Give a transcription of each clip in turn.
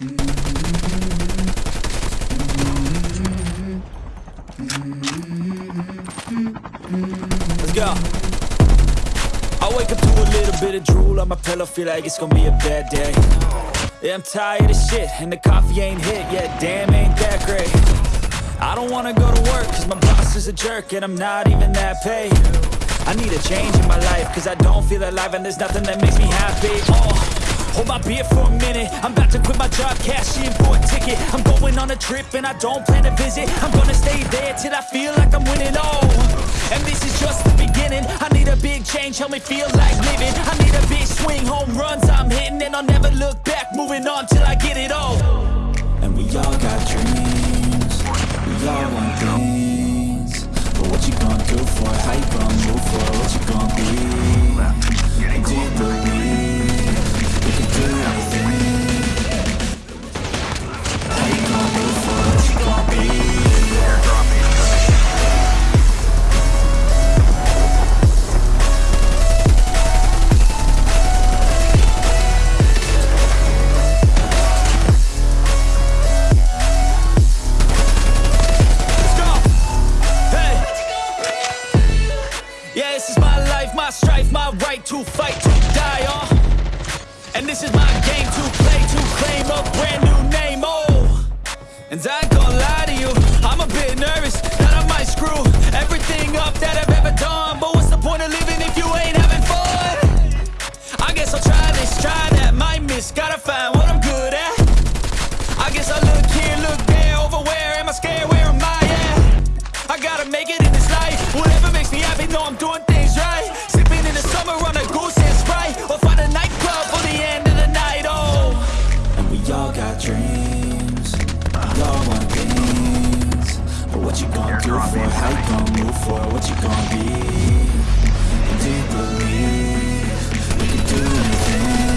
Let's go. I wake up to a little bit of drool on my pillow, feel like it's gonna be a bad day. Yeah, I'm tired of shit, and the coffee ain't hit yet, damn, ain't that great. I don't wanna go to work, cause my boss is a jerk, and I'm not even that paid. I need a change in my life, cause I don't feel alive, and there's nothing that makes me happy. Oh. Hold my beer for a minute. I'm about to quit my job, cash in for a ticket. I'm going on a trip and I don't plan to visit. I'm gonna stay there till I feel like I'm winning, oh And this is just the beginning. I need a big change, help me feel like living. I need a big swing, home runs I'm hitting. And I'll never look back, moving on till I get it all. And we all got dreams. We all want things. But what you gonna do for? How you gonna move for? What you gonna be? Do you believe Yeah, this is my life, my strife, my right to fight, to die on. And this is my game to play, to claim a brand new name, oh. And I ain't gonna lie to you, I'm a bit nervous that I might screw everything up that I've ever done. But what's the point of living if you ain't having fun? I guess I'll try this, try that, might miss, gotta find you gonna do for? How you gonna move for? What you gonna be? Do you believe we can do anything?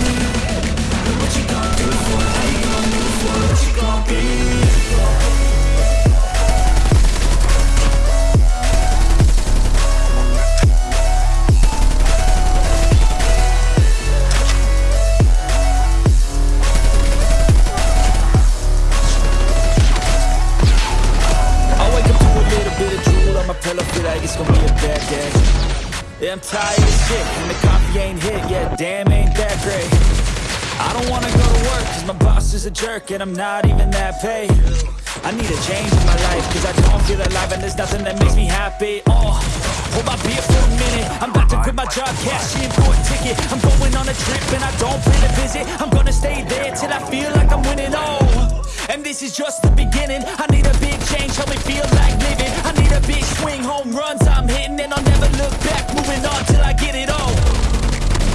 Feel like it's gonna be a bad day. Yeah, I'm tired of shit, and the coffee ain't hit yet, damn, ain't that great. I don't wanna go to work, cause my boss is a jerk, and I'm not even that paid. I need a change in my life, cause I don't feel alive, and there's nothing that makes me happy. Oh, hold my beer for a minute, I'm about to quit my job, cash in for a ticket. I'm going on a trip, and I don't plan to visit. I'm gonna stay there till I feel like I'm winning, oh. And this is just the beginning. I need a big change, help me feel like living. I need hitting and I'll never look back Moving on till I get it all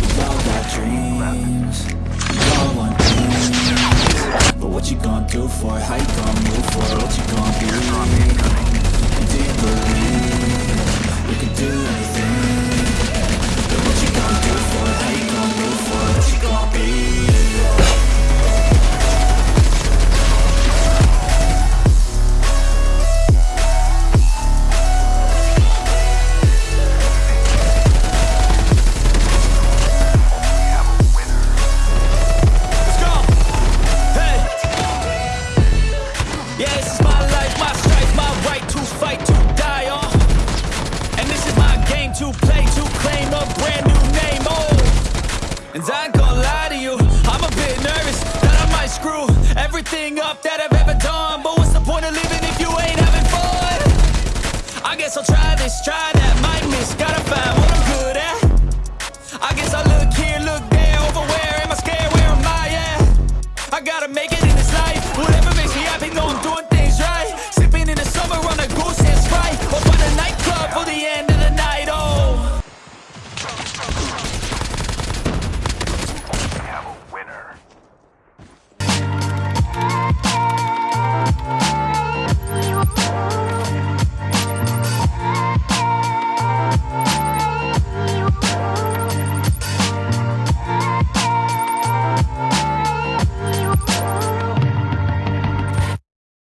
We all got dreams We all want dreams. But what you gonna do for it? How you gonna And I ain't gonna lie to you, I'm a bit nervous that I might screw everything up that I've ever done. But what's the point of living if you ain't having fun? I guess I'll try this, try this.